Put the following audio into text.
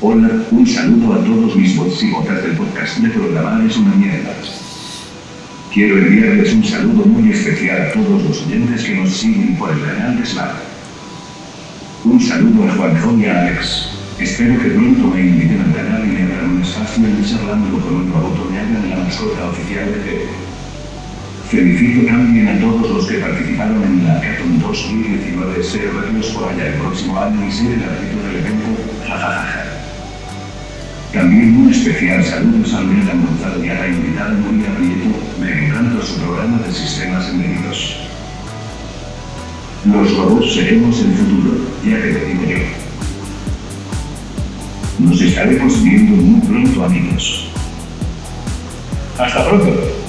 Hola, un saludo a todos mis botas del podcast de programar es una mierda. Quiero enviarles un saludo muy especial a todos los oyentes que nos siguen por el canal de Slack. Un saludo a Juanjo y a Alex. Espero que pronto me inviten al canal y me abran un espacio en charlando con un robot me hagan la mascota oficial de T. Felicito también a todos los que participaron en la Hackathon 2019. Espero verlos por allá el próximo año y ser el árbitro del evento. Jajajaja. También un especial saludos a Lorena Gonzalo y a la invitada Nuria Prieto, me encanta su programa de sistemas embebidos. Los robots seremos el futuro, ya que te digo yo. Nos estaremos viendo muy pronto amigos. Hasta pronto.